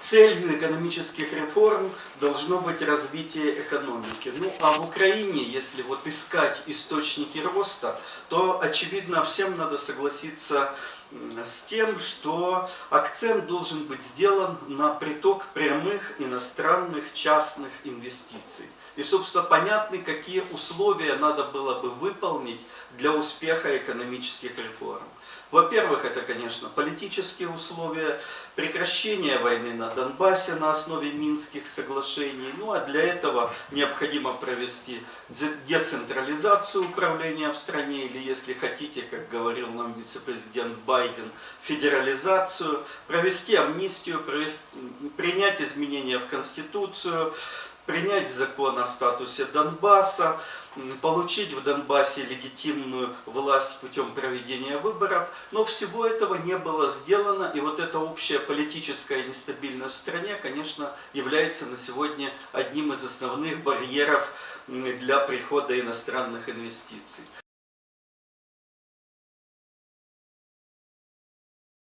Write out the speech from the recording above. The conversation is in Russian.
целью экономических реформ должно быть развитие экономики. Ну а в Украине, если вот искать источники роста, то очевидно всем надо согласиться с тем, что акцент должен быть сделан на приток прямых иностранных частных инвестиций. И, собственно, понятны, какие условия надо было бы выполнить для успеха экономических реформ. Во-первых, это, конечно, политические условия, прекращение войны на Донбассе на основе Минских соглашений. Ну а для этого необходимо провести децентрализацию управления в стране, или, если хотите, как говорил нам вице-президент Байден, федерализацию, провести амнистию, провести, принять изменения в Конституцию, принять закон о статусе Донбасса, получить в Донбассе легитимную власть путем проведения выборов. Но всего этого не было сделано, и вот эта общая политическая нестабильность в стране, конечно, является на сегодня одним из основных барьеров для прихода иностранных инвестиций.